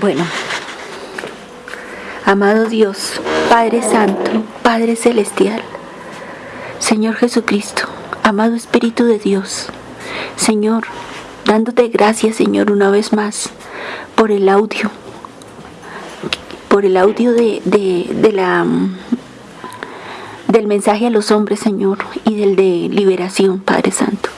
Bueno, amado Dios, Padre Santo, Padre Celestial, Señor Jesucristo, amado Espíritu de Dios, Señor, dándote gracias, Señor, una vez más por el audio, por el audio de, de la del mensaje a los hombres, Señor, y del de liberación, Padre Santo.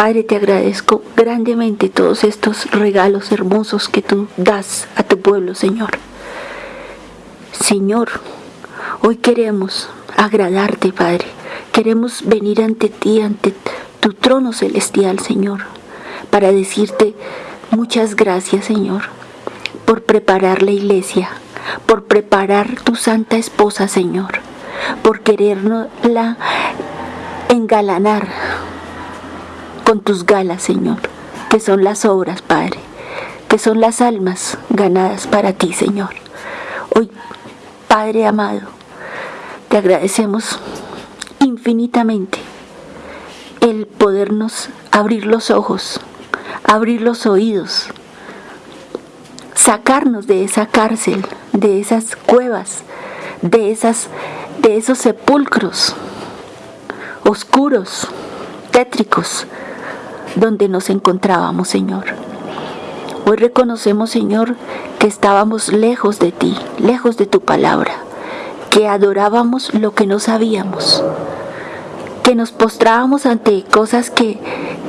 Padre, te agradezco grandemente todos estos regalos hermosos que tú das a tu pueblo, Señor. Señor, hoy queremos agradarte, Padre. Queremos venir ante ti, ante tu trono celestial, Señor, para decirte muchas gracias, Señor, por preparar la iglesia, por preparar tu santa esposa, Señor, por quererla engalanar con tus galas, Señor, que son las obras, Padre, que son las almas ganadas para ti, Señor. Hoy, Padre amado, te agradecemos infinitamente el podernos abrir los ojos, abrir los oídos, sacarnos de esa cárcel, de esas cuevas, de esas de esos sepulcros oscuros, tétricos, donde nos encontrábamos, Señor. Hoy reconocemos, Señor, que estábamos lejos de ti, lejos de tu palabra, que adorábamos lo que no sabíamos, que nos postrábamos ante cosas que,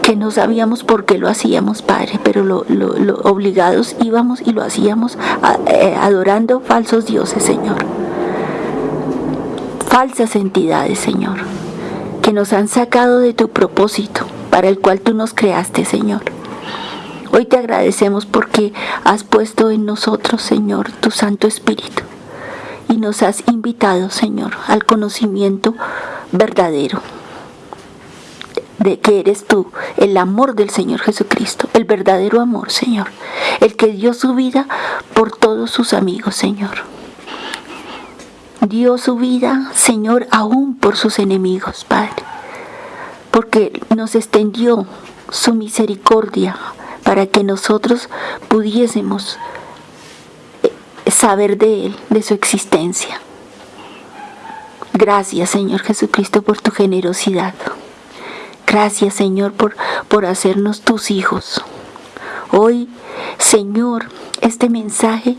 que no sabíamos por qué lo hacíamos, Padre, pero lo, obligados íbamos y lo hacíamos eh, adorando falsos dioses, Señor. Falsas entidades, Señor, que nos han sacado de tu propósito para el cual tú nos creaste, Señor. Hoy te agradecemos porque has puesto en nosotros, Señor, tu Santo Espíritu y nos has invitado, Señor, al conocimiento verdadero de que eres tú, el amor del Señor Jesucristo, el verdadero amor, Señor, el que dio su vida por todos sus amigos, Señor. Dio su vida, Señor, aún por sus enemigos, Padre porque nos extendió su misericordia para que nosotros pudiésemos eh, saber de Él, de su existencia. Gracias Señor Jesucristo por tu generosidad. Gracias Señor por, por hacernos tus hijos. Hoy, Señor, este mensaje,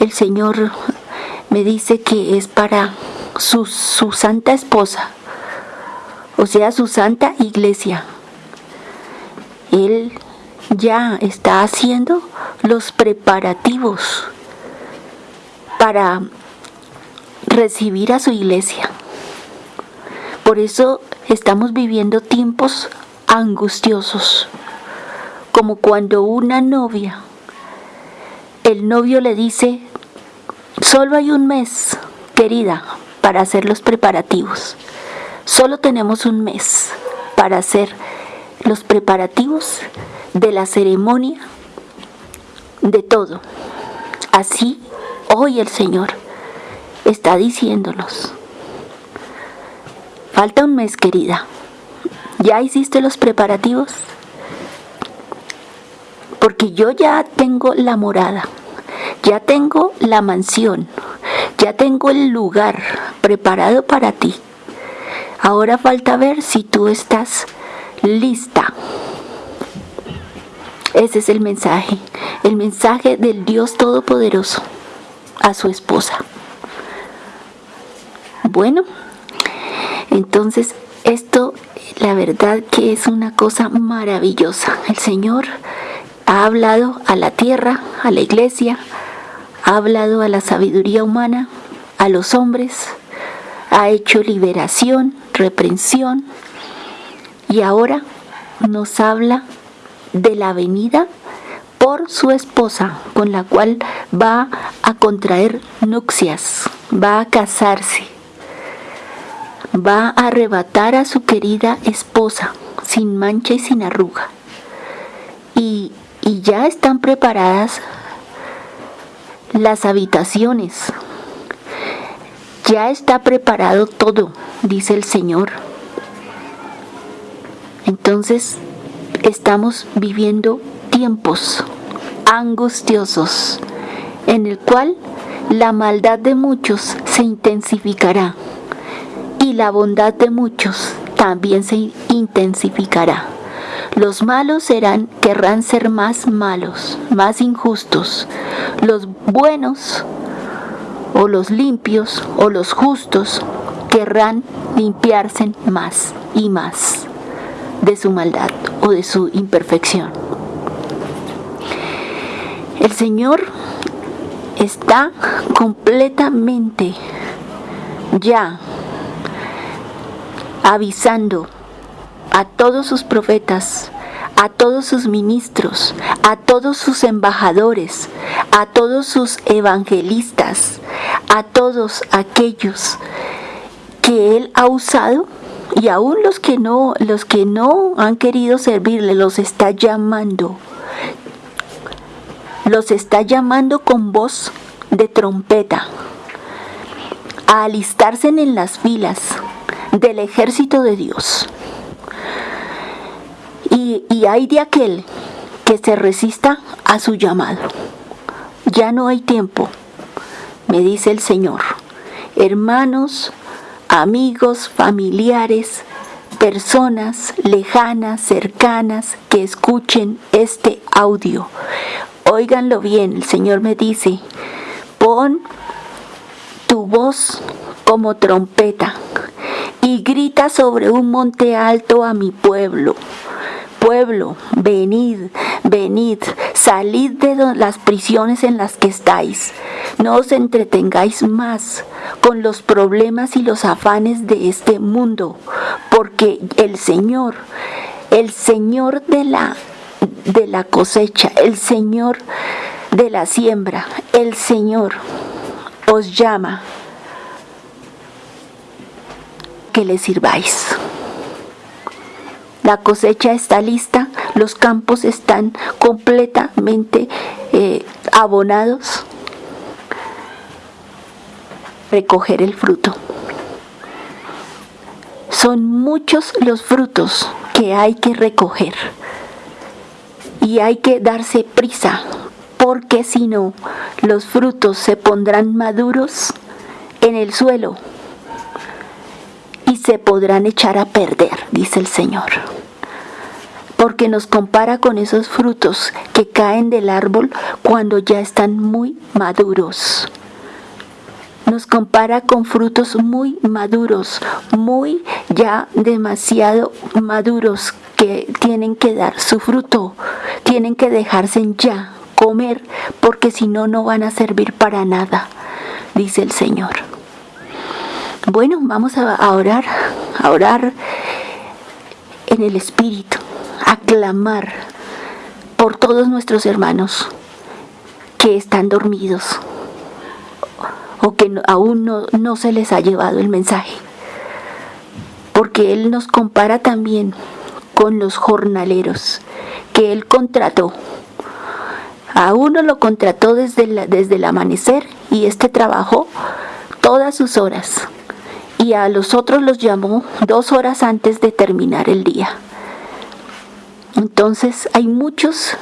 el Señor me dice que es para su, su santa esposa, o sea, su santa iglesia. Él ya está haciendo los preparativos para recibir a su iglesia. Por eso estamos viviendo tiempos angustiosos, como cuando una novia, el novio le dice, solo hay un mes, querida, para hacer los preparativos. Solo tenemos un mes para hacer los preparativos de la ceremonia, de todo. Así hoy el Señor está diciéndonos, falta un mes querida, ¿ya hiciste los preparativos? Porque yo ya tengo la morada, ya tengo la mansión, ya tengo el lugar preparado para ti. Ahora falta ver si tú estás lista. Ese es el mensaje, el mensaje del Dios Todopoderoso a su esposa. Bueno, entonces esto la verdad que es una cosa maravillosa. El Señor ha hablado a la tierra, a la iglesia, ha hablado a la sabiduría humana, a los hombres, ha hecho liberación, reprensión y ahora nos habla de la venida por su esposa con la cual va a contraer nupcias, va a casarse, va a arrebatar a su querida esposa sin mancha y sin arruga. Y, y ya están preparadas las habitaciones, ya está preparado todo, dice el Señor. Entonces, estamos viviendo tiempos angustiosos, en el cual la maldad de muchos se intensificará y la bondad de muchos también se intensificará. Los malos serán, querrán ser más malos, más injustos. Los buenos o los limpios o los justos querrán limpiarse más y más de su maldad o de su imperfección. El Señor está completamente ya avisando a todos sus profetas, a todos sus ministros, a todos sus embajadores, a todos sus evangelistas, a todos aquellos que él ha usado y aún los que no los que no han querido servirle los está llamando los está llamando con voz de trompeta a alistarse en las filas del ejército de Dios. Y, hay de aquel que se resista a su llamado. Ya no hay tiempo, me dice el Señor. Hermanos, amigos, familiares, personas lejanas, cercanas que escuchen este audio. Óiganlo bien, el Señor me dice, pon tu voz como trompeta y grita sobre un monte alto a mi pueblo. Pueblo, venid, venid, salid de las prisiones en las que estáis. No os entretengáis más con los problemas y los afanes de este mundo, porque el Señor, el Señor de la de la cosecha, el Señor de la siembra, el Señor os llama que le sirváis. La cosecha está lista, los campos están completamente eh, abonados. Recoger el fruto. Son muchos los frutos que hay que recoger y hay que darse prisa, porque si no, los frutos se pondrán maduros en el suelo se podrán echar a perder, dice el Señor. Porque nos compara con esos frutos que caen del árbol cuando ya están muy maduros nos compara con frutos muy maduros, muy ya demasiado maduros que tienen que dar su fruto, tienen que dejarse ya comer, porque si no, no van a servir para nada, dice el Señor. Bueno, vamos a orar, a orar en el Espíritu, a clamar por todos nuestros hermanos que están dormidos o que aún no, no se les ha llevado el mensaje. Porque Él nos compara también con los jornaleros que Él contrató. A uno lo contrató desde, desde el amanecer y este trabajó todas sus horas. Y a los otros los llamó dos horas antes de terminar el día. Entonces hay muchos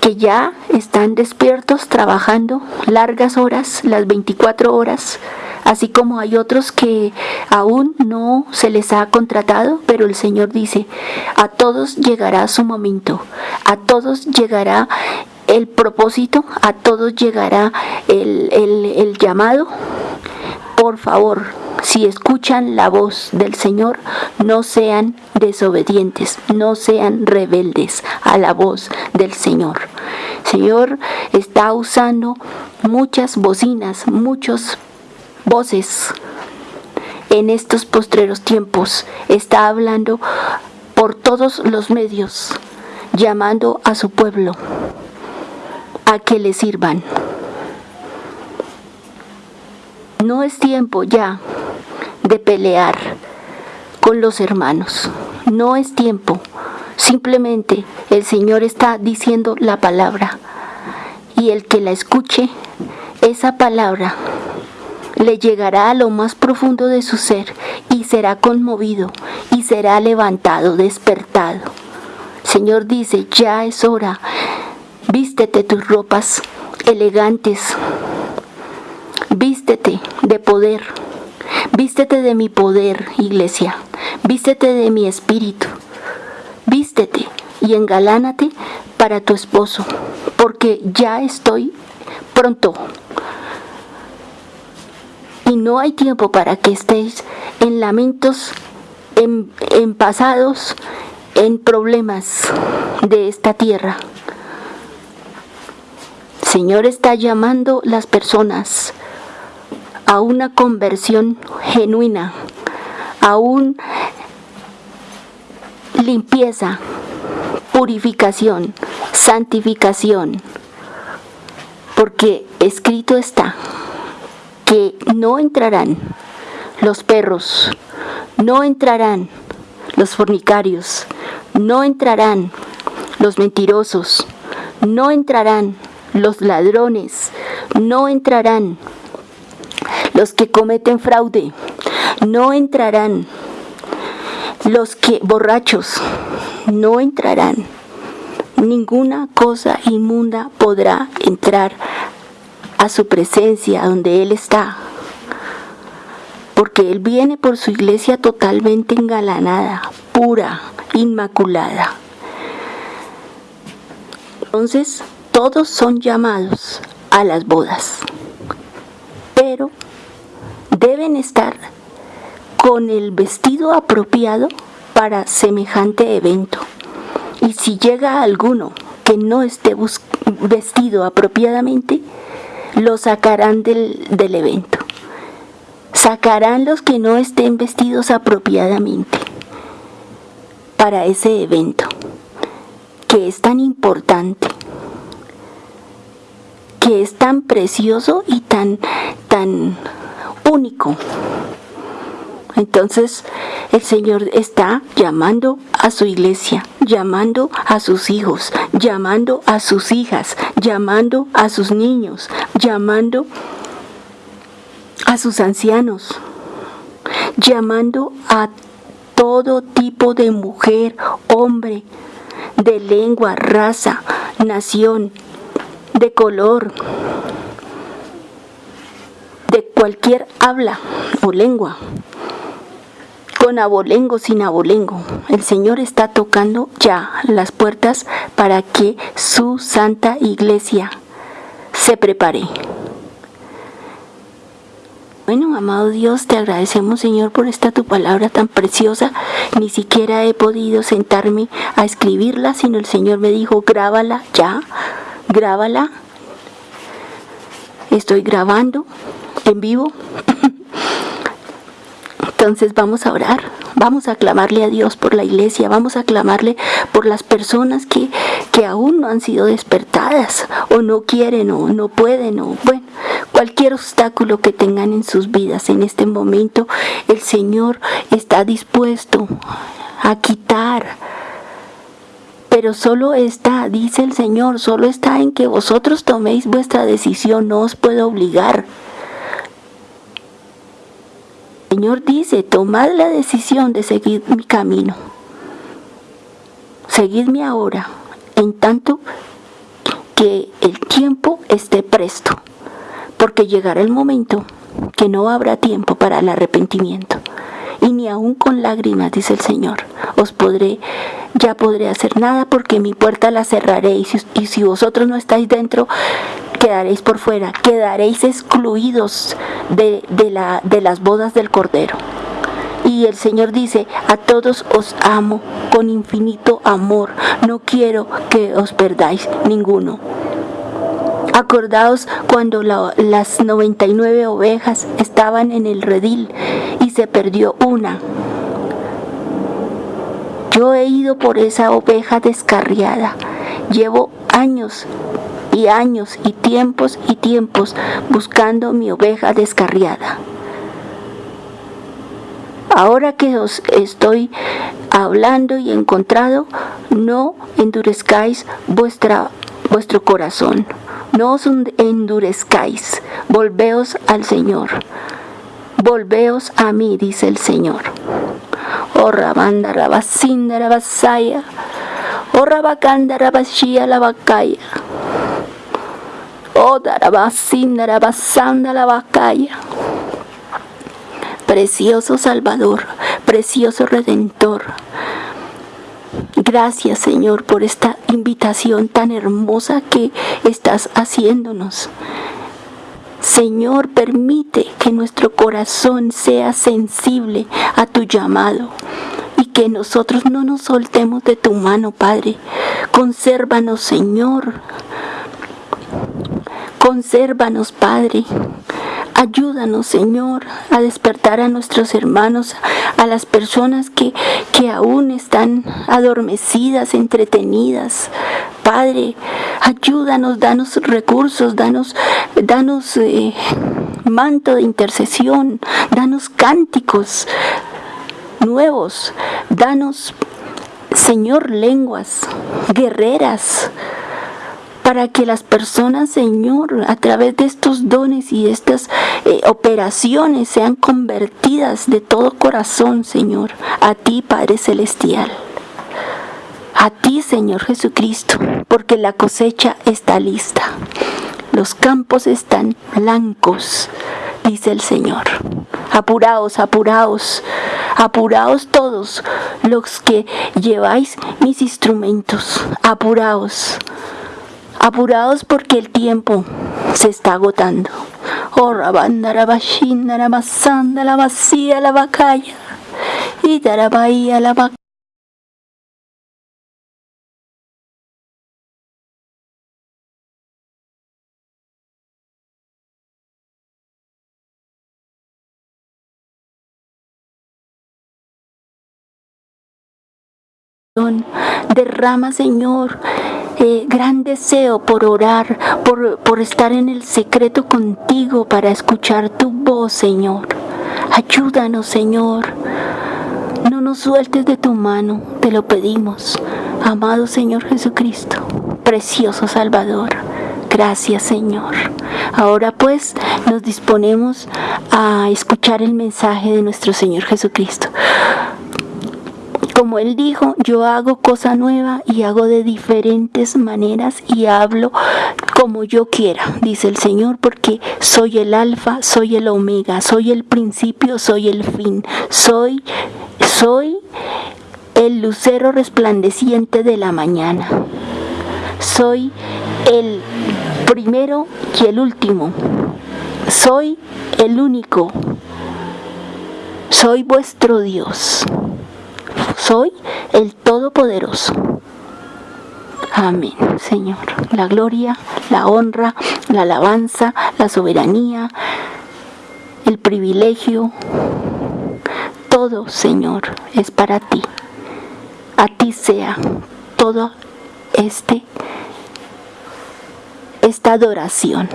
que ya están despiertos trabajando largas horas, las 24 horas, así como hay otros que aún no se les ha contratado, pero el Señor dice, a todos llegará su momento, a todos llegará el propósito, a todos llegará el, el llamado. Por favor, si escuchan la voz del Señor, no sean desobedientes, no sean rebeldes a la voz del Señor. Señor está usando muchas bocinas, muchas voces en estos postreros tiempos. Está hablando por todos los medios, llamando a su pueblo a que le sirvan. No es tiempo ya de pelear con los hermanos. No es tiempo. Simplemente el Señor está diciendo la palabra y el que la escuche, esa palabra le llegará a lo más profundo de su ser y será conmovido y será levantado, despertado. Señor dice, ya es hora Vístete tus ropas elegantes. Vístete de poder. Vístete de mi poder, iglesia. Vístete de mi espíritu. Vístete y engalánate para tu esposo, porque ya estoy pronto. Y no hay tiempo para que estéis en lamentos, en, en pasados, en problemas de esta tierra. Señor está llamando las personas a una conversión genuina, a una limpieza, purificación, santificación, porque escrito está que no entrarán los perros, no entrarán los fornicarios, no entrarán los mentirosos, no entrarán los ladrones, no entrarán los que cometen fraude, no entrarán los que borrachos, no entrarán. Ninguna cosa inmunda podrá entrar a su presencia donde Él está. Porque Él viene por su iglesia totalmente engalanada, pura, inmaculada. Entonces, todos son llamados a las bodas, pero deben estar con el vestido apropiado para semejante evento. Y si llega alguno que no esté vestido apropiadamente, lo sacarán del, del evento. Sacarán los que no estén vestidos apropiadamente para ese evento, que es tan importante, que es tan precioso y tan, tan único. Entonces el Señor está llamando a su iglesia, llamando a sus hijos, llamando a sus hijas, llamando a sus niños, llamando a sus ancianos, llamando a todo tipo de mujer, hombre, de lengua, raza, nación, de color, de cualquier habla o lengua con abolengo, sin abolengo. El Señor está tocando ya las puertas para que su santa iglesia se prepare. Bueno, amado Dios, te agradecemos, Señor, por esta tu palabra tan preciosa. Ni siquiera he podido sentarme a escribirla, sino el Señor me dijo, grábala ya, grábala. Estoy grabando en vivo entonces vamos a orar, vamos a clamarle a Dios por la iglesia, vamos a clamarle por las personas que, que aún no han sido despertadas o no quieren o no pueden o bueno, cualquier obstáculo que tengan en sus vidas en este momento, el Señor está dispuesto a quitar. Pero solo está, dice el Señor, solo está en que vosotros toméis vuestra decisión, no os puedo obligar. Señor dice, tomad la decisión de seguir mi camino. Seguidme ahora, en tanto que el tiempo esté presto, porque llegará el momento que no habrá tiempo para el arrepentimiento. Aun con lágrimas, dice el Señor, os podré, ya podré hacer nada porque mi puerta la cerraré y si, vosotros no estáis dentro, quedaréis por fuera, quedaréis excluidos de, de las bodas del Cordero. Y el Señor dice, a todos os amo con infinito amor, no quiero que os perdáis ninguno. Acordaos cuando las 99 ovejas estaban en el redil y se perdió una. Yo he ido por esa oveja descarriada. Llevo años y años y tiempos y tiempos buscando mi oveja descarriada. Ahora que os estoy hablando y encontrado, no endurezcáis vuestra, vuestro corazón, no os endurezcáis, volveos al Señor, volveos a mí, dice el Señor. Oh Rabanda Rabasinda Rabasaya, oh Rabacanda Rabashia Labacaya. Oh, la bacaya. Precioso Salvador, precioso Redentor. Gracias Señor por esta invitación tan hermosa que estás haciéndonos. Señor, permite que nuestro corazón sea sensible a tu llamado y que nosotros no nos soltemos de tu mano, Padre. Consérvanos, Señor. Consérvanos, Padre. Ayúdanos, Señor, a despertar a nuestros hermanos, a las personas que, que aún están adormecidas, entretenidas. Padre, ayúdanos, danos recursos, danos, danos eh, manto de intercesión, danos cánticos nuevos, danos, Señor, lenguas guerreras para que las personas, Señor, a través de estos dones y estas eh, operaciones sean convertidas de todo corazón, Señor, a ti, Padre Celestial. A ti, Señor Jesucristo, porque la cosecha está lista. Los campos están blancos, dice el Señor. Apuraos, apuraos, apuraos todos los que lleváis mis instrumentos, apuraos apurados porque el tiempo se está agotando. Oh, rabanda, bashinda, la masanda, la vacía, la bacaya, y bahía, la vaca. Derrama, Señor, gran deseo por orar, por, por estar en el secreto contigo para escuchar tu voz, Señor. Ayúdanos, Señor. No nos sueltes de tu mano, te lo pedimos. Amado Señor Jesucristo, precioso Salvador. Gracias Señor. Ahora pues nos disponemos a escuchar el mensaje de nuestro Señor Jesucristo. Como él dijo, yo hago cosa nueva y hago de diferentes maneras y hablo como yo quiera, dice el Señor, porque soy el alfa, soy el omega, soy el principio, soy el fin, soy, soy el lucero resplandeciente de la mañana. Soy el primero y el último. Soy el único. Soy vuestro Dios soy el Todopoderoso. Amén, Señor. La gloria, la honra, la alabanza, la soberanía, el privilegio, todo, Señor, es para ti. A ti sea todo este esta adoración,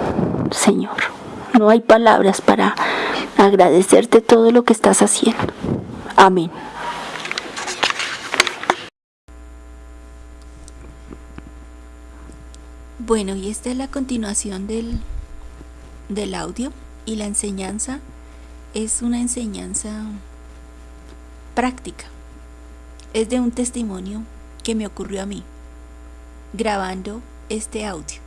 Señor. No hay palabras para agradecerte todo lo que estás haciendo. Amén. Bueno, y esta es la continuación del, del audio y la enseñanza es una enseñanza práctica. Es de un testimonio que me ocurrió a mí grabando este audio.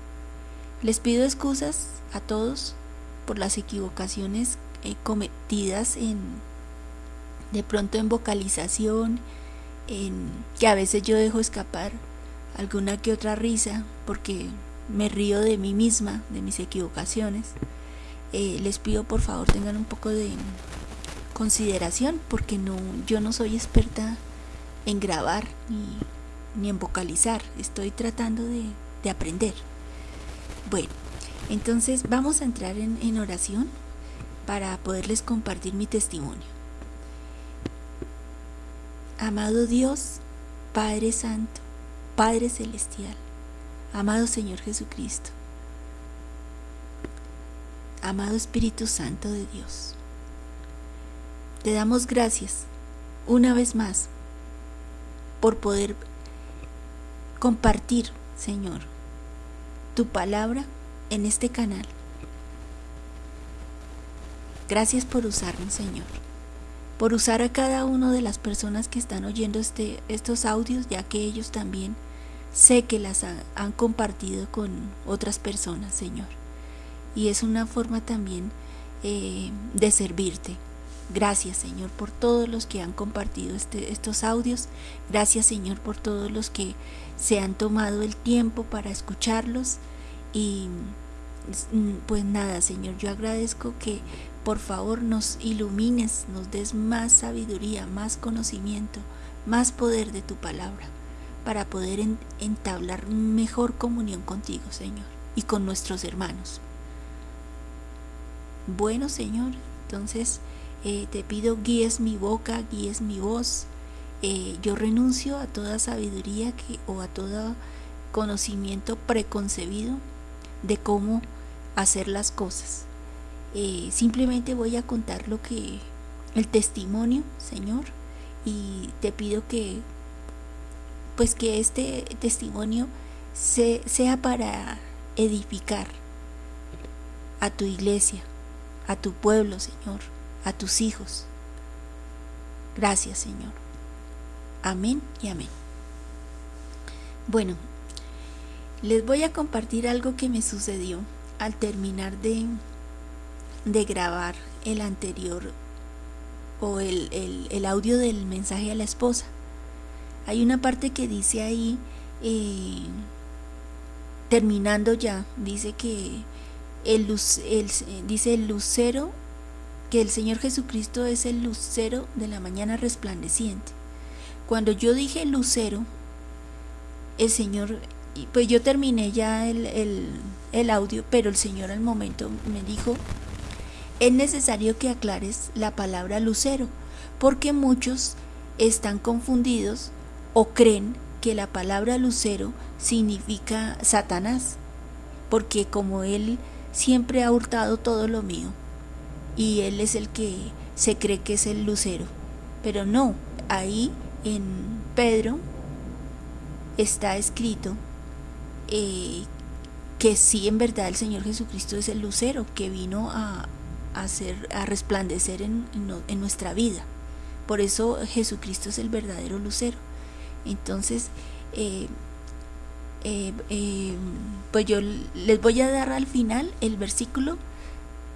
Les pido excusas a todos por las equivocaciones eh, cometidas en de pronto en vocalización, en que a veces yo dejo escapar alguna que otra risa porque me río de mí misma, de mis equivocaciones. Eh, les pido por favor tengan un poco de consideración porque no, yo no soy experta en grabar ni, en vocalizar, estoy tratando de, aprender. Bueno, entonces vamos a entrar en, en oración para poderles compartir mi testimonio. Amado Dios, Padre Santo, Padre Celestial, Amado Señor Jesucristo, amado Espíritu Santo de Dios, te damos gracias una vez más por poder compartir, Señor, tu palabra en este canal. Gracias por usarnos, Señor, por usar a cada una de las personas que están oyendo este, estos audios, ya que ellos también sé que las han compartido con otras personas, Señor. y es una forma también eh, de servirte. Gracias Señor por todos los que han compartido este, estos audios. Gracias Señor por todos los que se han tomado el tiempo para escucharlos. Y pues nada Señor, yo agradezco que por favor nos ilumines, nos des más sabiduría, más conocimiento, más poder de tu palabra para poder entablar mejor comunión contigo Señor y con nuestros hermanos. Bueno Señor, entonces eh, te pido guíes mi boca, guíes mi voz. Eh, yo renuncio a toda sabiduría que, o a todo conocimiento preconcebido de cómo hacer las cosas. Eh, simplemente voy a contar lo que el testimonio, Señor, y te pido que pues que este testimonio sea para edificar a tu iglesia, a tu pueblo, Señor a tus hijos. Gracias, Señor. Amén y amén. Bueno, les voy a compartir algo que me sucedió al terminar de, de grabar el anterior o el, el, audio del mensaje a la esposa. Hay una parte que dice ahí, eh, terminando ya, dice que el, dice el lucero que el Señor Jesucristo es el lucero de la mañana resplandeciente. Cuando yo dije lucero, el Señor, pues yo terminé ya el, el audio, pero el Señor al momento me dijo, es necesario que aclares la palabra lucero, porque muchos están confundidos o creen que la palabra lucero significa Satanás, porque como Él siempre ha hurtado todo lo mío, y él es el que se cree que es el lucero. Pero no, ahí en Pedro está escrito eh, que sí en verdad el Señor Jesucristo es el lucero que vino a, a resplandecer en, nuestra vida. Por eso Jesucristo es el verdadero lucero. Entonces, eh, eh, pues yo les voy a dar al final el versículo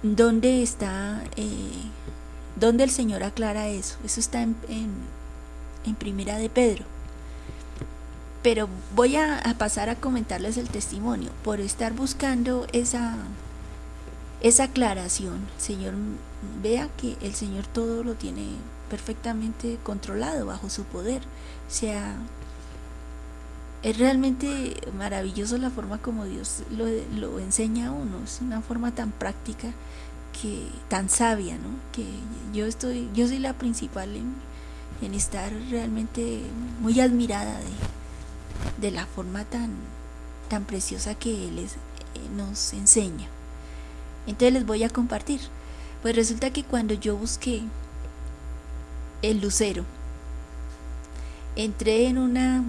¿Dónde está, eh, dónde el Señor aclara eso? Eso está en, Primera de Pedro. Pero voy a, pasar a comentarles el testimonio por estar buscando esa, esa aclaración. Señor, vea que el Señor todo lo tiene perfectamente controlado bajo su poder. O sea, es realmente maravilloso la forma como Dios lo, enseña a uno, es una forma tan práctica que tan sabia, ¿no? Que yo estoy, yo soy la principal en, estar realmente muy admirada de, de, la forma tan, tan preciosa que Él eh, nos enseña. Entonces les voy a compartir. Pues resulta que cuando yo busqué el lucero, entré en una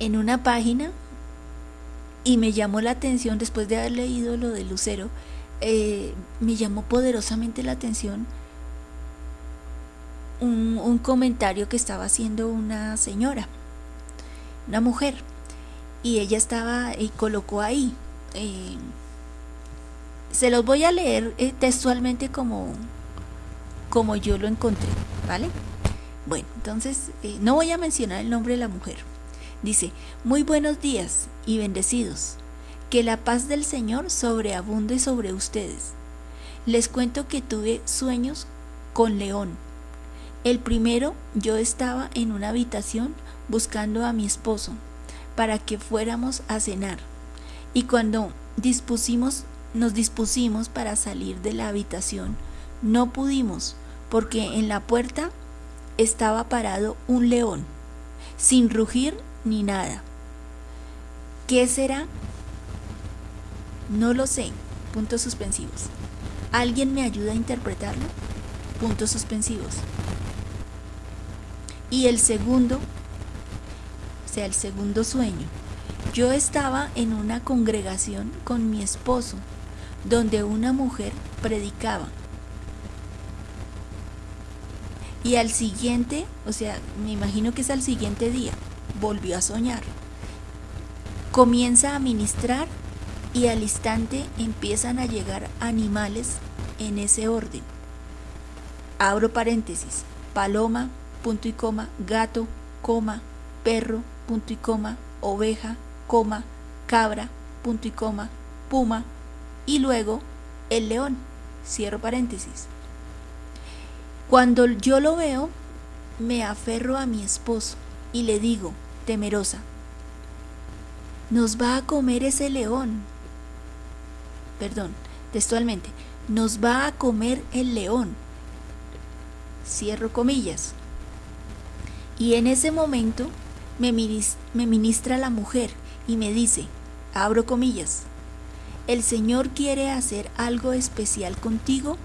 en una página y me llamó la atención después de haber leído lo de Lucero, eh, me llamó poderosamente la atención un, comentario que estaba haciendo una señora, una mujer, y ella estaba y colocó ahí. Eh, se los voy a leer eh, textualmente como, como yo lo encontré, ¿vale? Bueno, entonces no voy a mencionar el nombre de la mujer Dice, muy buenos días y bendecidos. Que la paz del Señor sobreabunde sobre ustedes. Les cuento que tuve sueños con León. El primero, yo estaba en una habitación buscando a mi esposo para que fuéramos a cenar. Y cuando dispusimos, nos dispusimos para salir de la habitación, no pudimos porque en la puerta estaba parado un león, sin rugir ni nada. ¿Qué será? No lo sé. Puntos suspensivos. ¿Alguien me ayuda a interpretarlo? Puntos suspensivos. Y el segundo, o sea, el segundo sueño. Yo estaba en una congregación con mi esposo, donde una mujer predicaba. Y al siguiente, o sea, me imagino que es al siguiente día, volvió a soñar. Comienza a ministrar y al instante empiezan a llegar animales en ese orden. Abro paréntesis, paloma, punto y coma, gato, coma, perro, punto y coma, oveja, coma, cabra, punto y coma, puma, y luego el león, cierro paréntesis. Cuando yo lo veo, me aferro a mi esposo y le digo, temerosa, nos va a comer ese león. Perdón, textualmente, nos va a comer el león. Cierro comillas. Y en ese momento me, ministra la mujer y me dice, abro comillas, el Señor quiere hacer algo especial contigo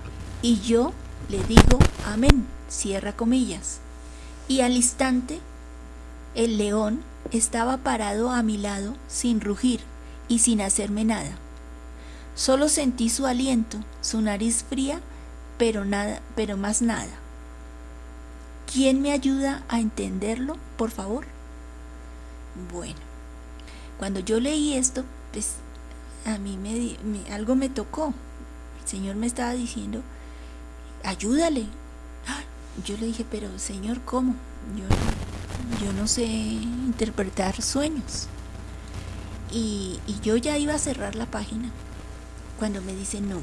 y yo le digo amén, cierra comillas. Y al instante, el león estaba parado a mi lado sin rugir y sin hacerme nada. Solo sentí su aliento, su nariz fría, pero nada, pero más nada. ¿Quién me ayuda a entenderlo, por favor? Bueno, cuando yo leí esto, pues a mí me, algo me tocó. El Señor me estaba diciendo, ayúdale. Yo le dije, pero Señor, ¿cómo? Yo, no sé interpretar sueños. Y, yo ya iba a cerrar la página cuando me dice, no,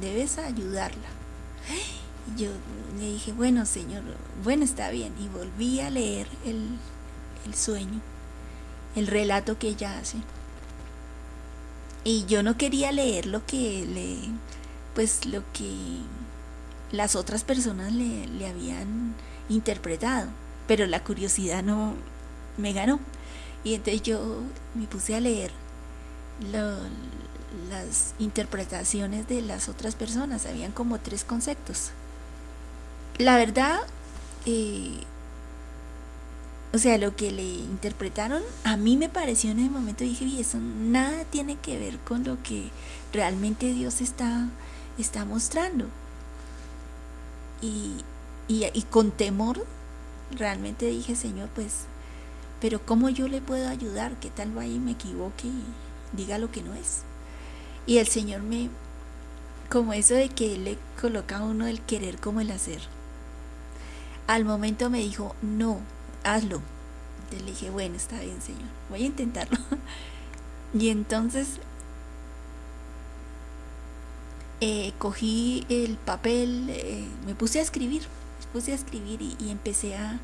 debes ayudarla. yo le dije, bueno, Señor, bueno, está bien. Y volví a leer el sueño, el relato que ella hace. Y yo no quería leer lo que le, pues lo que las otras personas le, le habían interpretado, pero la curiosidad no me ganó. Y entonces yo me puse a leer las interpretaciones de las otras personas. Habían como tres conceptos. La verdad, eh, o sea, lo que le interpretaron, a mí me pareció en ese momento, dije, y eso nada tiene que ver con lo que realmente Dios está, está mostrando. Y, y, con temor, realmente dije, Señor, pues, pero ¿cómo yo le puedo ayudar? ¿Qué tal va y me equivoque y diga lo que no es? Y el Señor me, como eso de que le coloca a uno el querer como el hacer. Al momento me dijo, no, hazlo. Entonces le dije, bueno, está bien, Señor, voy a intentarlo. y entonces eh, cogí el papel, eh, me puse a escribir, me puse a escribir y, empecé a,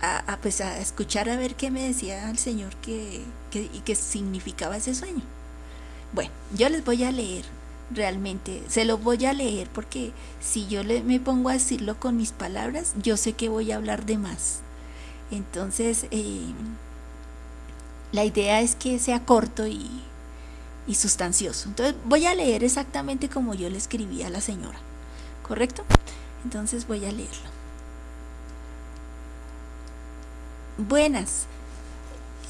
a, pues a escuchar a ver qué me decía el Señor que, y qué significaba ese sueño. Bueno, yo les voy a leer realmente, se lo voy a leer porque si yo le, me pongo a decirlo con mis palabras, yo sé que voy a hablar de más. Entonces, eh, la idea es que sea corto y, y sustancioso. Entonces, voy a leer exactamente como yo le escribí a la señora, ¿correcto? Entonces voy a leerlo. Buenas.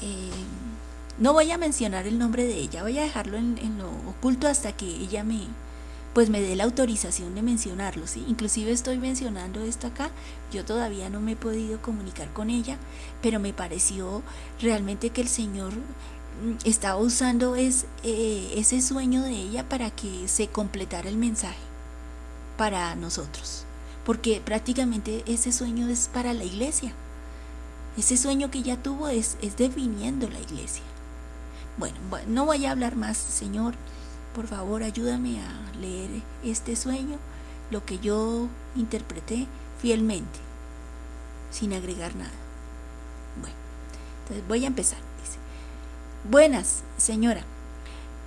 Eh, no voy a mencionar el nombre de ella, voy a dejarlo en, lo oculto hasta que ella me, pues me dé la autorización de mencionarlo, ¿sí? Inclusive estoy mencionando esto acá, yo todavía no me he podido comunicar con ella, pero me pareció realmente que el Señor estaba usando eh, ese sueño de ella para que se completara el mensaje para nosotros, porque prácticamente ese sueño es para la iglesia, ese sueño que ella tuvo es, es definiendo la iglesia. Bueno, no voy a hablar más, Señor. Por favor, ayúdame a leer este sueño, lo que yo interpreté fielmente, sin agregar nada. Bueno, entonces voy a empezar. Buenas, señora.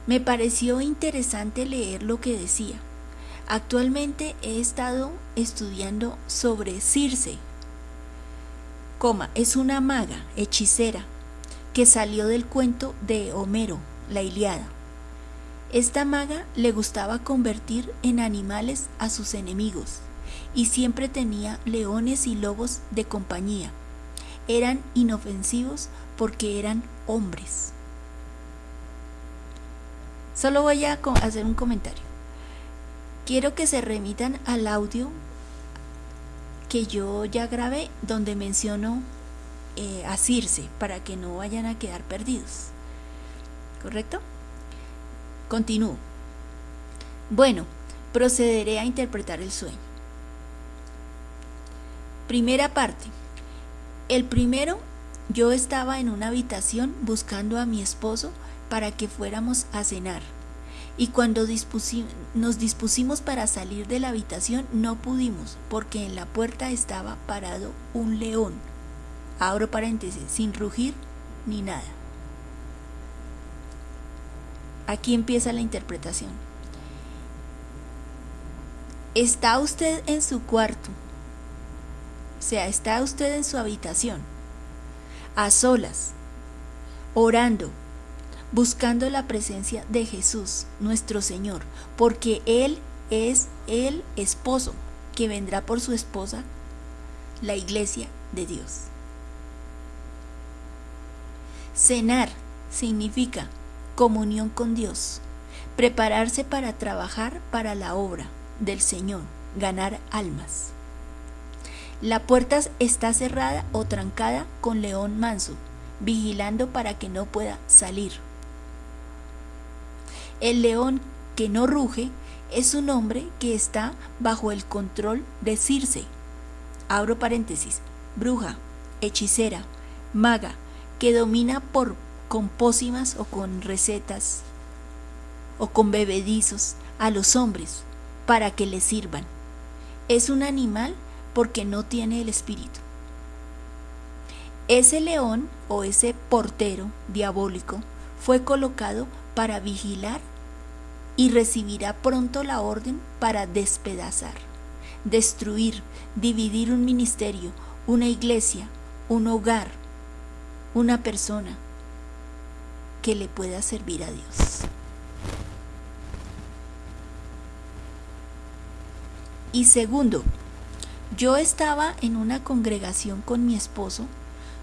Me pareció interesante leer lo que decía. Actualmente he estado estudiando sobre Circe. Es una maga, hechicera, que salió del cuento de Homero, la Iliada. Esta maga le gustaba convertir en animales a sus enemigos y siempre tenía leones y lobos de compañía. Eran inofensivos porque eran hombres. Solo voy a hacer un comentario. Quiero que se remitan al audio que yo ya grabé donde menciono eh, asirse para que no vayan a quedar perdidos. ¿Correcto? Continúo. Bueno, procederé a interpretar el sueño. Primera parte. El primero, yo estaba en una habitación buscando a mi esposo para que fuéramos a cenar. Y cuando nos dispusimos para salir de la habitación no pudimos porque en la puerta estaba parado un león. Abro paréntesis, sin rugir ni nada. Aquí empieza la interpretación. Está usted en su cuarto, o sea, está usted en su habitación, a solas, orando, buscando la presencia de Jesús, nuestro Señor, porque Él es el esposo que vendrá por su esposa, la iglesia de Dios. Cenar significa comunión con Dios, prepararse para trabajar para la obra del Señor, ganar almas. La puerta está cerrada o trancada con león manso, vigilando para que no pueda salir. El león que no ruge es un hombre que está bajo el control de Circe. Abro paréntesis, bruja, hechicera, maga, que domina por con pócimas o con recetas o con bebedizos a los hombres para que le sirvan. Es un animal porque no tiene el espíritu. Ese león o ese portero diabólico fue colocado para vigilar y recibirá pronto la orden para despedazar, destruir, dividir un ministerio, una iglesia, un hogar, una persona que le pueda servir a Dios. Y segundo, yo estaba en una congregación con mi esposo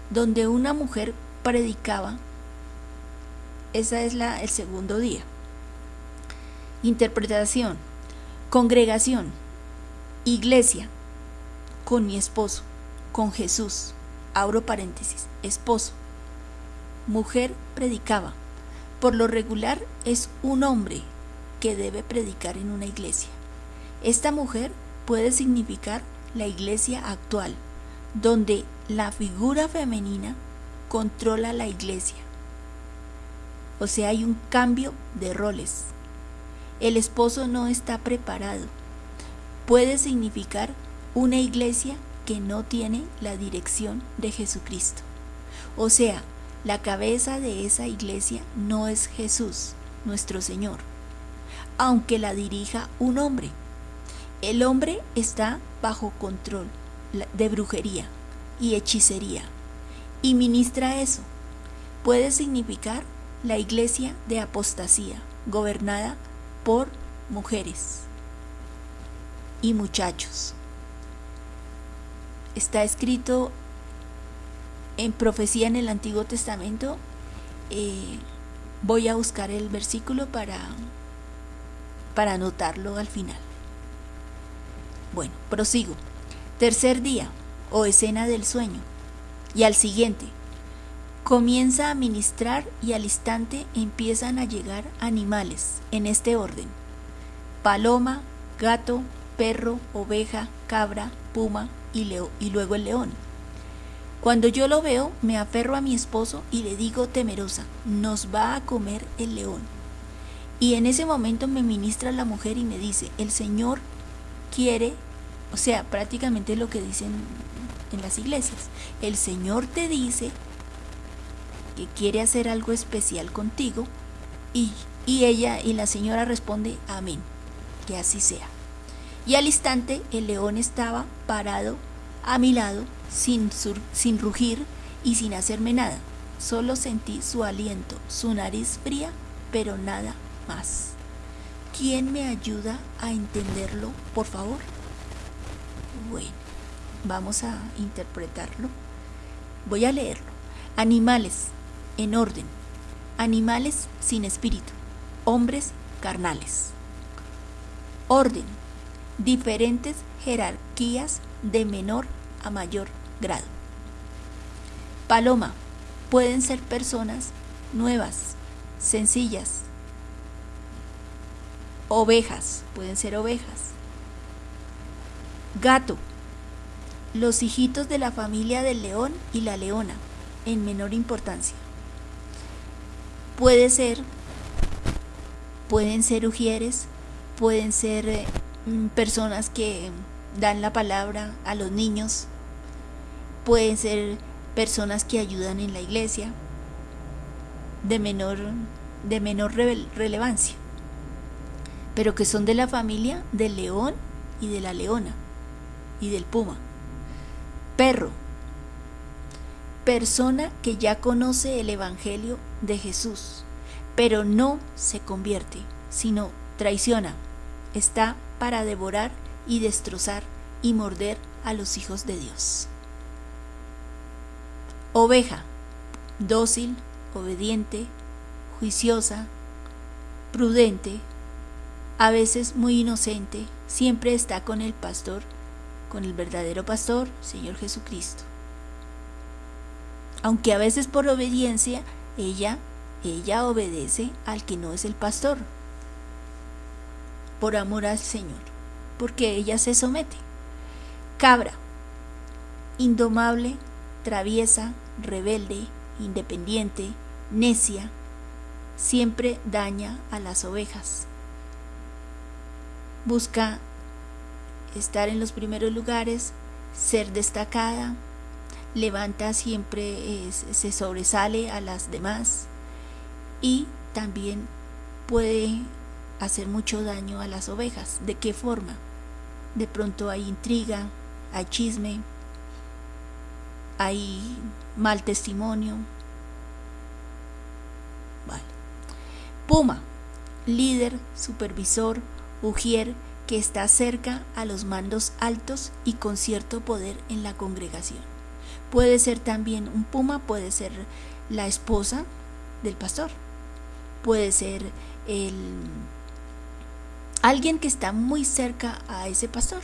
donde una mujer predicaba esa es la, el segundo día. Interpretación. Congregación. Iglesia. Con mi esposo. Con Jesús. Abro paréntesis. Esposo. Mujer predicaba. Por lo regular es un hombre que debe predicar en una iglesia. Esta mujer puede significar la iglesia actual, donde la figura femenina controla la iglesia o sea, hay un cambio de roles. El esposo no está preparado. Puede significar una iglesia que no tiene la dirección de Jesucristo. O sea, la cabeza de esa iglesia no es Jesús, nuestro Señor, aunque la dirija un hombre. El hombre está bajo control de brujería y hechicería y ministra eso. Puede significar la iglesia de apostasía, gobernada por mujeres y muchachos. Está escrito en profecía en el Antiguo Testamento. Eh, voy a buscar el versículo para, para anotarlo al final. Bueno, prosigo. Tercer día o escena del sueño. Y al siguiente, Comienza a ministrar y al instante empiezan a llegar animales en este orden. Paloma, gato, perro, oveja, cabra, puma y, luego el león. Cuando yo lo veo, me aferro a mi esposo y le digo temerosa, nos va a comer el león. Y en ese momento me ministra la mujer y me dice, el Señor quiere, o sea, prácticamente lo que dicen en las iglesias, el Señor te dice que quiere hacer algo especial contigo y, ella y la señora responde amén, que así sea. Y al instante el león estaba parado a mi lado sin, sin rugir y sin hacerme nada. Solo sentí su aliento, su nariz fría, pero nada más. ¿Quién me ayuda a entenderlo, por favor? Bueno, vamos a interpretarlo. Voy a leerlo. Animales, en orden, animales sin espíritu, hombres carnales. Orden, diferentes jerarquías de menor a mayor grado. Paloma. Pueden ser personas nuevas, sencillas. Ovejas. Pueden ser ovejas. Gato. Los hijitos de la familia del león y la leona, en menor importancia. Puede ser, pueden ser ujieres, pueden ser eh, mm, personas que dan la palabra a los niños, pueden ser personas que ayudan en la iglesia de menor, de menor relevancia, pero que son de la familia del león y de la leona y del puma. Perro, persona que ya conoce el Evangelio de Jesús, pero no se convierte, sino traiciona, está para devorar y destrozar y morder a los hijos de Dios. Oveja, dócil, obediente, juiciosa, prudente, a veces muy inocente, siempre está con el pastor, con el verdadero pastor, Señor Jesucristo. Aunque a veces por obediencia, ella, ella obedece al que no es el pastor, por amor al Señor, porque ella se somete. Cabra, indomable, traviesa, rebelde, independiente, necia, siempre daña a las ovejas. Busca estar en los primeros lugares, ser destacada, levanta siempre, se sobresale a las demás y también puede hacer mucho daño a las ovejas. ¿De qué forma? De pronto hay intriga, hay chisme, hay mal testimonio. Vale. Puma, líder, supervisor, ujier que está cerca a los mandos altos y con cierto poder en la congregación. Puede ser también un puma, puede ser la esposa del pastor, puede ser el alguien que está muy cerca a ese pastor,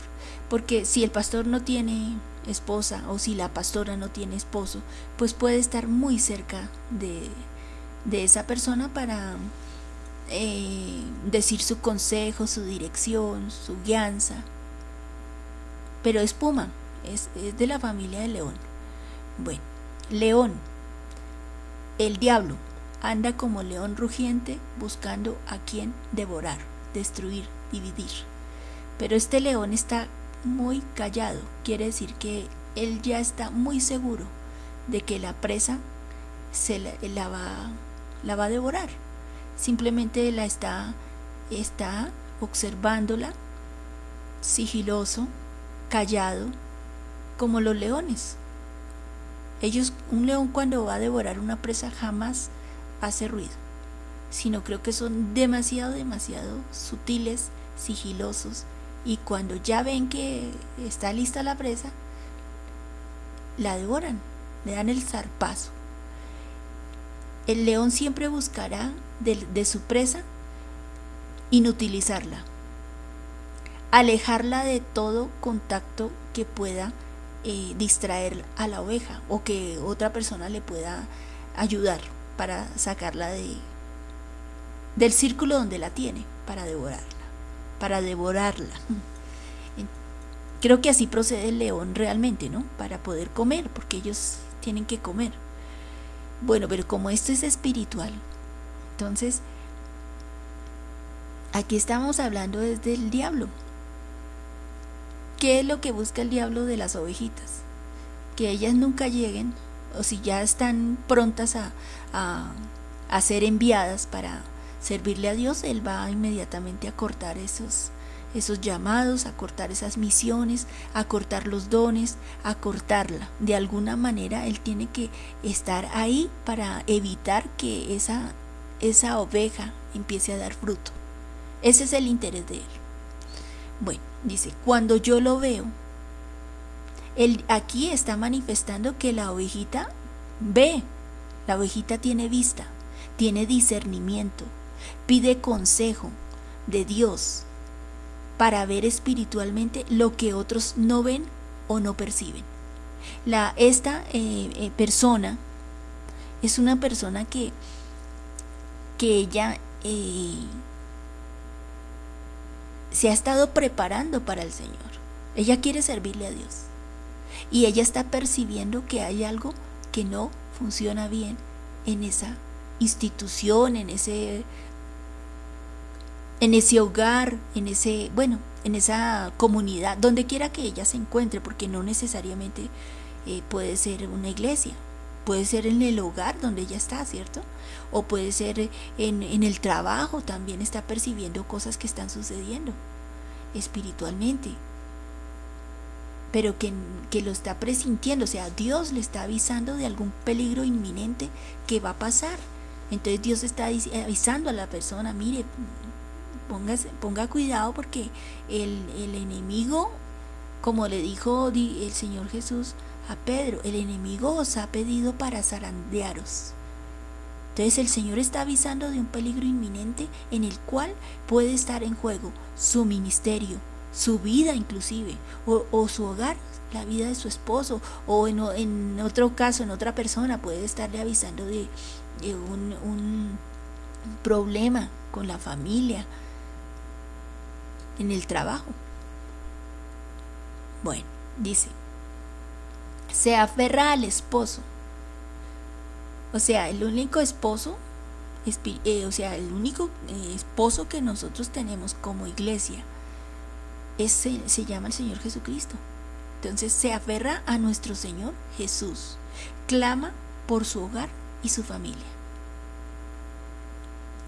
porque si el pastor no tiene esposa o si la pastora no tiene esposo, pues puede estar muy cerca de, esa persona para eh, decir su consejo, su dirección, su guianza. Pero es Puma, es, es de la familia de León. Bueno, León, el diablo, anda como león rugiente buscando a quien devorar, destruir, dividir. Pero este león está muy callado, quiere decir que él ya está muy seguro de que la presa se la, va, la va a devorar. Simplemente la está, está observándola, sigiloso, callado, como los leones. Ellos, un león cuando va a devorar una presa jamás hace ruido, sino creo que son demasiado, demasiado sutiles, sigilosos, y cuando ya ven que está lista la presa, la devoran, le dan el zarpazo. El león siempre buscará de, su presa inutilizarla, alejarla de todo contacto que pueda eh, distraer a la oveja o que otra persona le pueda ayudar para sacarla de, del círculo donde la tiene para devorarla para devorarla. Creo que así procede el león realmente, ¿no? Para poder comer, porque ellos tienen que comer. Bueno, pero como esto es espiritual, entonces aquí estamos hablando desde el diablo. ¿Qué es lo que busca el diablo de las ovejitas? Que ellas nunca lleguen, o si ya están prontas a, a, ser enviadas para servirle a Dios, Él va inmediatamente a cortar esos, esos llamados, a cortar esas misiones, a cortar los dones, a cortarla. De alguna manera Él tiene que estar ahí para evitar que esa, esa oveja empiece a dar fruto. Ese es el interés de Él. Bueno, dice, cuando yo lo veo, él aquí está manifestando que la ovejita ve, la ovejita tiene vista, tiene discernimiento, Pide consejo de Dios para ver espiritualmente lo que otros no ven o no perciben. La, esta eh, eh, persona es una persona que, que ella eh, se ha estado preparando para el Señor. Ella quiere servirle a Dios. Y ella está percibiendo que hay algo que no funciona bien en esa institución, en ese en ese hogar, en ese, bueno, en esa comunidad, donde quiera que ella se encuentre, porque no necesariamente eh, puede ser una iglesia, puede ser en el hogar donde ella está, ¿cierto? O puede ser en, en el trabajo, también está percibiendo cosas que están sucediendo espiritualmente, pero que, que, lo está presintiendo, o sea, Dios le está avisando de algún peligro inminente que va a pasar. Entonces Dios está avisando a la persona, mire, ponga cuidado porque el, el enemigo, como le dijo el Señor Jesús a Pedro, el enemigo os ha pedido para zarandearos. Entonces el Señor está avisando de un peligro inminente en el cual puede estar en juego su ministerio, su vida inclusive, o, su hogar, la vida de su esposo, o en, otro caso, en otra persona, puede estarle avisando de, un, un problema con la familia, en el trabajo. Bueno, dice, se aferra al esposo. O sea, el único esposo, eh, o sea, el único eh, esposo que nosotros tenemos como iglesia es, se llama el Señor Jesucristo. Entonces se aferra a nuestro Señor Jesús. Clama por su hogar y su familia.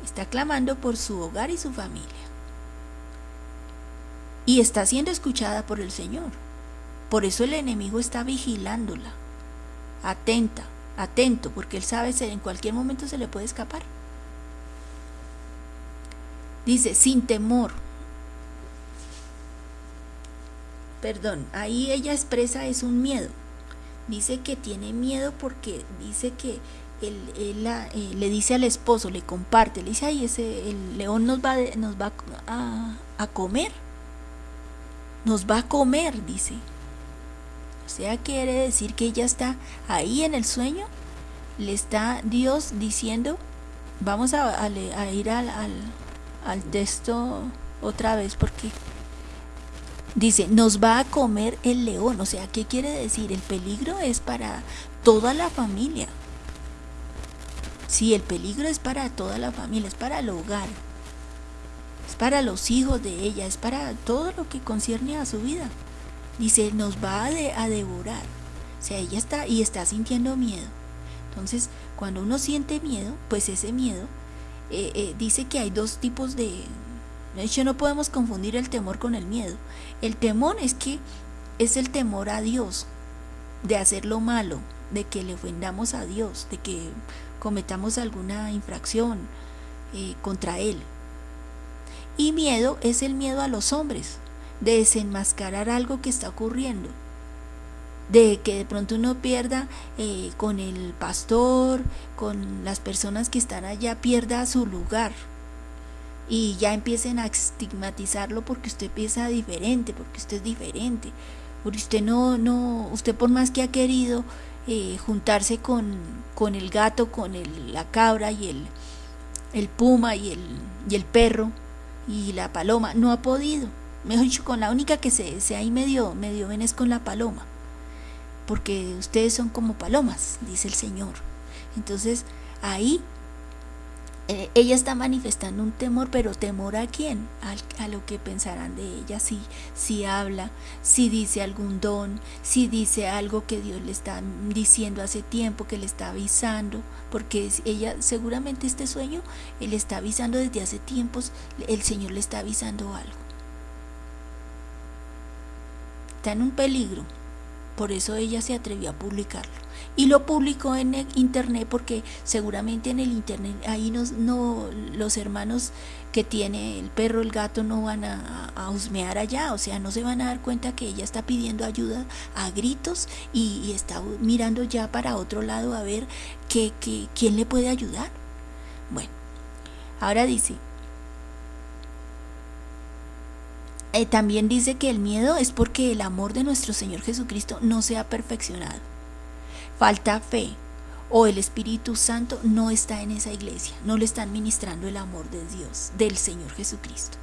Está clamando por su hogar y su familia y está siendo escuchada por el Señor. Por eso el enemigo está vigilándola, atenta, atento, porque él sabe que en cualquier momento se le puede escapar. Dice, sin temor. Perdón, ahí ella expresa es un miedo. Dice que tiene miedo porque dice que él, eh, le dice al esposo, le comparte, le dice, ay, ese, el león nos va, nos va a, a comer nos va a comer, dice. O sea, quiere decir que ella está ahí en el sueño, le está Dios diciendo, vamos a, ir al, al, texto otra vez porque dice, nos va a comer el león. O sea, ¿qué quiere decir? El peligro es para toda la familia. Sí, el peligro es para toda la familia, es para el hogar es para los hijos de ella, es para todo lo que concierne a su vida. Dice, nos va a, devorar. O sea, ella está y está sintiendo miedo. Entonces, cuando uno siente miedo, pues ese miedo eh, eh, dice que hay dos tipos de... De hecho, no podemos confundir el temor con el miedo. El temor es que es el temor a Dios, de hacer lo malo, de que le ofendamos a Dios, de que cometamos alguna infracción eh, contra Él. Y miedo es el miedo a los hombres, de desenmascarar algo que está ocurriendo, de que de pronto uno pierda eh, con el pastor, con las personas que están allá, pierda su lugar. Y ya empiecen a estigmatizarlo porque usted piensa diferente, porque usted es diferente, porque usted no, no, usted por más que ha querido eh, juntarse con, con, el gato, con el, la cabra y el, el puma y el, y el perro, y la paloma no ha podido. Mejor dicho, con la única que se, se ahí medio, medio ven es con la paloma. Porque ustedes son como palomas, dice el Señor. Entonces, ahí eh, ella está manifestando un temor, pero temor a quién? a lo que pensarán de ella, si, si habla, si dice algún don, si dice algo que Dios le está diciendo hace tiempo, que le está avisando, porque ella seguramente este sueño, él está avisando desde hace tiempos, el Señor le está avisando algo. Está en un peligro, por eso ella se atrevió a publicarlo. Y lo publicó en el internet porque seguramente en el internet ahí no, los hermanos que tiene el perro, el gato no van a, a, husmear allá, o sea, no se van a dar cuenta que ella está pidiendo ayuda a gritos y, está mirando ya para otro lado a ver que, quién le puede ayudar. Bueno, ahora dice, eh, también dice que el miedo es porque el amor de nuestro Señor Jesucristo no se ha perfeccionado. Falta fe o el Espíritu Santo no está en esa iglesia, no le están ministrando el amor de Dios, del Señor Jesucristo.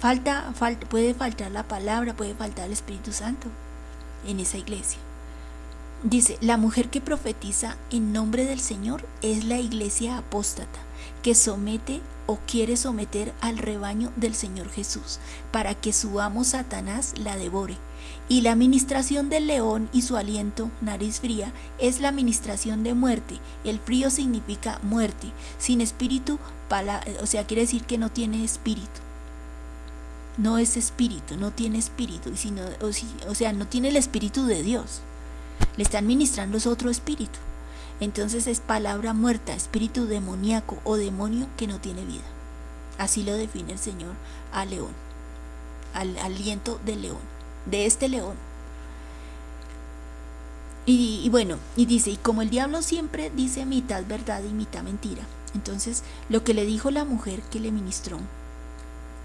Falta, falta, puede faltar la palabra, puede faltar el Espíritu Santo en esa iglesia. Dice, la mujer que profetiza en nombre del Señor es la iglesia apóstata, que somete o quiere someter al rebaño del Señor Jesús, para que su amo Satanás la devore. Y la administración del león y su aliento, nariz fría, es la administración de muerte. El frío significa muerte. Sin espíritu, o sea, quiere decir que no tiene espíritu. No es espíritu, no tiene espíritu, sino, o, o sea, no tiene el espíritu de Dios. Le están ministrando otro espíritu. Entonces es palabra muerta, espíritu demoníaco o demonio que no tiene vida. Así lo define el Señor al león, al aliento del león, de este león. Y, bueno, y dice, y como el diablo siempre dice mitad verdad y mitad mentira, entonces lo que le dijo la mujer que le ministró,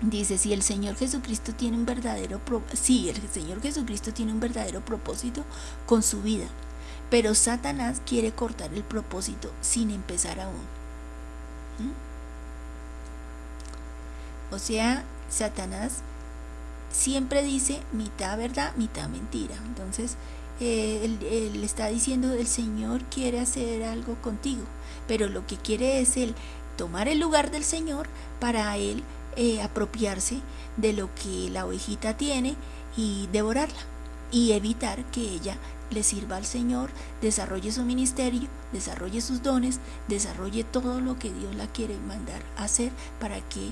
dice, si el Señor Jesucristo tiene un verdadero, sí, el Señor Jesucristo tiene un verdadero propósito con su vida, pero Satanás quiere cortar el propósito sin empezar aún. ¿Mm? O sea, Satanás siempre dice mitad verdad, mitad mentira. Entonces, eh, él, está diciendo, el Señor quiere hacer algo contigo, pero lo que quiere es el tomar el lugar del Señor para él eh, apropiarse de lo que la ovejita tiene y devorarla y evitar que ella le sirva al Señor, desarrolle su ministerio, desarrolle sus dones, desarrolle todo lo que Dios la quiere mandar a hacer para que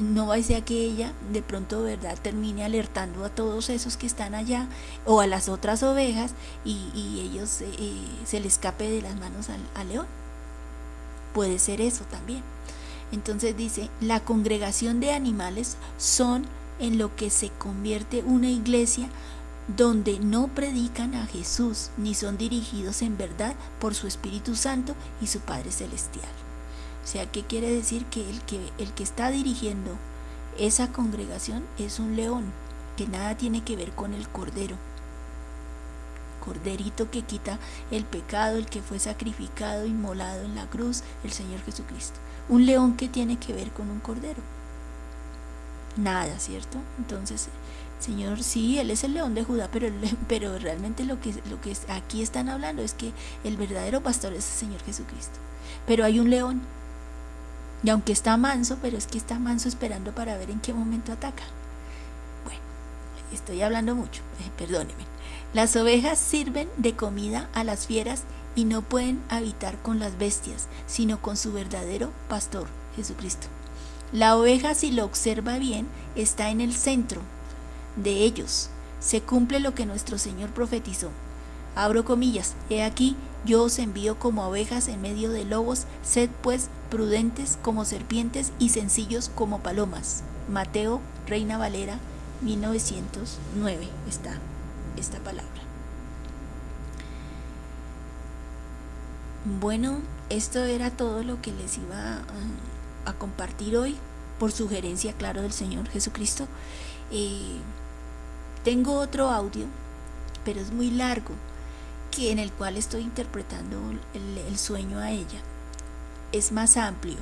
no vaya a que ella de pronto verdad termine alertando a todos esos que están allá o a las otras ovejas y, ellos eh, se le escape de las manos al león. Puede ser eso también. Entonces dice, la congregación de animales son en lo que se convierte una iglesia donde no predican a Jesús ni son dirigidos en verdad por su Espíritu Santo y su Padre Celestial. O sea, ¿qué quiere decir? Que el que, el que está dirigiendo esa congregación es un león, que nada tiene que ver con el cordero. Corderito que quita el pecado, el que fue sacrificado, inmolado en la cruz, el Señor Jesucristo. Un león que tiene que ver con un cordero. Nada, ¿cierto? Entonces, Señor, sí, Él es el león de Judá, pero, pero realmente lo que, lo que aquí están hablando es que el verdadero pastor es el Señor Jesucristo. Pero hay un león, y aunque está manso, pero es que está manso esperando para ver en qué momento ataca. Bueno, estoy hablando mucho, eh, perdóneme. Las ovejas sirven de comida a las fieras y no pueden habitar con las bestias, sino con su verdadero pastor, Jesucristo. La oveja, si lo observa bien, está en el centro, de ellos se cumple lo que nuestro Señor profetizó. Abro comillas, he aquí, yo os envío como ovejas en medio de lobos, sed pues prudentes como serpientes y sencillos como palomas. Mateo, Reina Valera, 1909 está esta palabra. Bueno, esto era todo lo que les iba a, a compartir hoy por sugerencia, claro, del Señor Jesucristo. Eh, tengo otro audio, pero es muy largo, que en el cual estoy interpretando el, sueño a ella. Es más amplio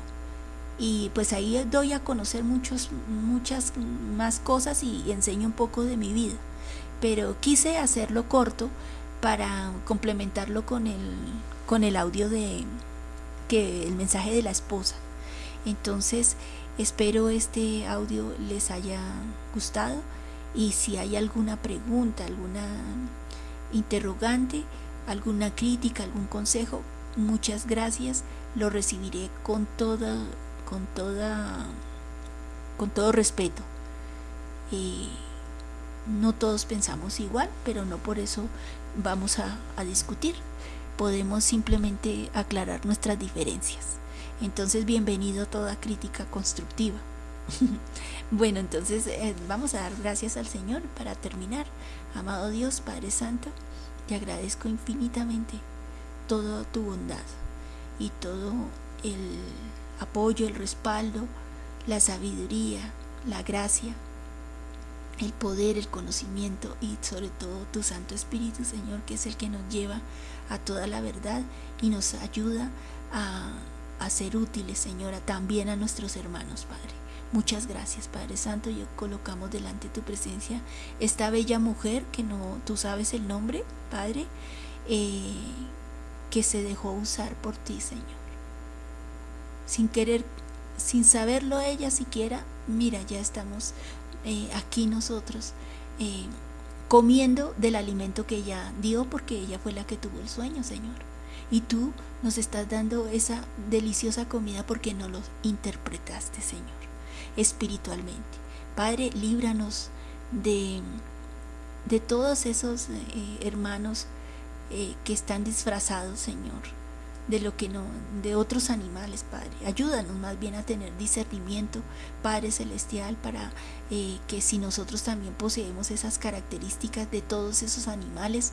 y pues ahí doy a conocer muchas más cosas y enseño un poco de mi vida. Pero quise hacerlo corto para complementarlo con el, con el audio de que el mensaje de la esposa. Entonces, espero este audio les haya gustado y si hay alguna pregunta, alguna interrogante, alguna crítica, algún consejo, muchas gracias, lo recibiré con toda, con toda, con todo respeto. no todos pensamos igual, pero no por eso vamos a discutir. Podemos simplemente aclarar nuestras diferencias. Entonces, bienvenido a toda crítica constructiva. bueno, entonces eh, vamos a dar gracias al Señor para terminar. Amado Dios, Padre Santo, te agradezco infinitamente toda tu bondad y todo el apoyo, el respaldo, la sabiduría, la gracia el poder, el conocimiento y sobre todo tu Santo Espíritu, Señor, que es el que nos lleva a toda la verdad y nos ayuda a, a ser útiles, Señora, también a nuestros hermanos, Padre. Muchas gracias, Padre Santo. Yo colocamos delante de tu presencia esta bella mujer que no, tú sabes el nombre, Padre, eh, que se dejó usar por ti, Señor. Sin querer, sin saberlo ella siquiera, mira, ya estamos eh, aquí nosotros eh, comiendo del alimento que ella dio porque ella fue la que tuvo el sueño, Señor. Y tú nos estás dando esa deliciosa comida porque no lo interpretaste, Señor, espiritualmente. Padre, líbranos de, de todos esos eh, hermanos que están disfrazados, Señor, de lo que no, de otros animales, Padre. Ayúdanos más bien a tener discernimiento, Padre Celestial, para eh, que si nosotros también poseemos esas características de todos esos animales,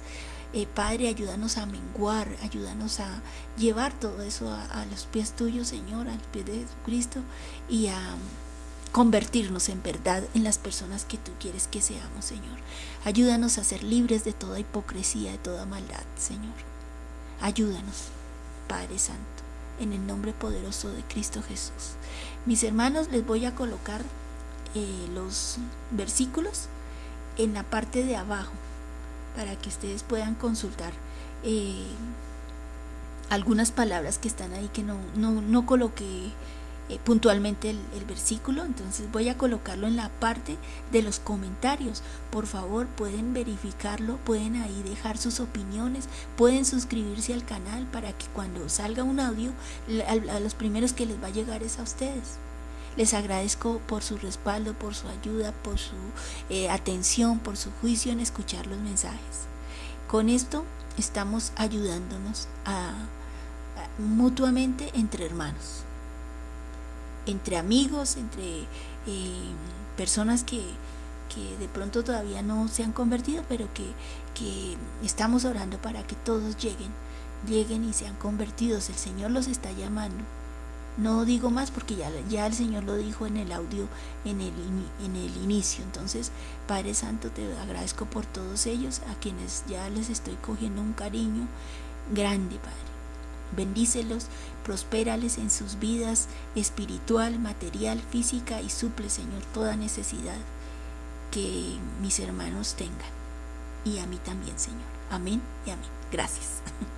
eh, Padre, ayúdanos a menguar, ayúdanos a llevar todo eso a, los pies tuyos, Señor, a los pies de Jesucristo y a convertirnos en verdad en las personas que tú quieres que seamos, Señor. Ayúdanos a ser libres de toda hipocresía, de toda maldad, Señor. Ayúdanos. Padre Santo, en el nombre poderoso de Cristo Jesús. Mis hermanos, les voy a colocar eh, los versículos en la parte de abajo para que ustedes puedan consultar eh, algunas palabras que están ahí que no, no, no coloqué eh, puntualmente el, versículo, entonces voy a colocarlo en la parte de los comentarios. Por favor, pueden verificarlo, pueden ahí dejar sus opiniones, pueden suscribirse al canal para que cuando salga un audio, a, los primeros que les va a llegar es a ustedes. Les agradezco por su respaldo, por su ayuda, por su eh, atención, por su juicio en escuchar los mensajes. Con esto estamos ayudándonos a mutuamente entre hermanos entre amigos, entre eh, personas que, de pronto todavía no se han convertido, pero que, estamos orando para que todos lleguen, lleguen y sean convertidos. El Señor los está llamando. No digo más porque ya, ya el Señor lo dijo en el audio, en el, en el inicio. Entonces, Padre Santo, te agradezco por todos ellos, a quienes ya les estoy cogiendo un cariño grande, Padre. Bendícelos, prospérales en sus vidas espiritual, material, física y suple, Señor, toda necesidad que mis hermanos tengan. Y a mí también, Señor. Amén y amén. Gracias.